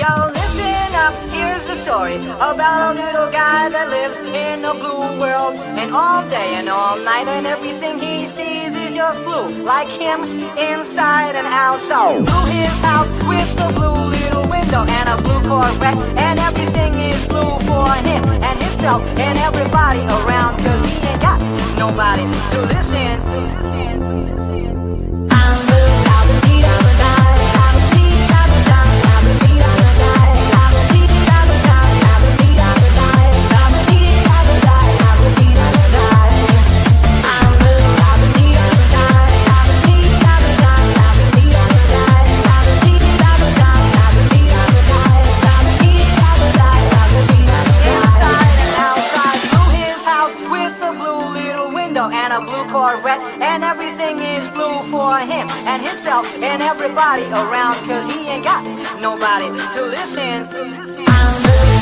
Yo, listen up, here's the story about a little guy that lives in a blue world. And all day and all night, and everything he sees is just blue. Like him, inside and out. So, blue his house with the blue little window and a blue Corvette. And everything is blue for him and himself and everybody around. Cause he ain't got nobody to listen. Corvette, and everything is blue for him and himself and everybody around, cause he ain't got nobody to listen. I'm blue.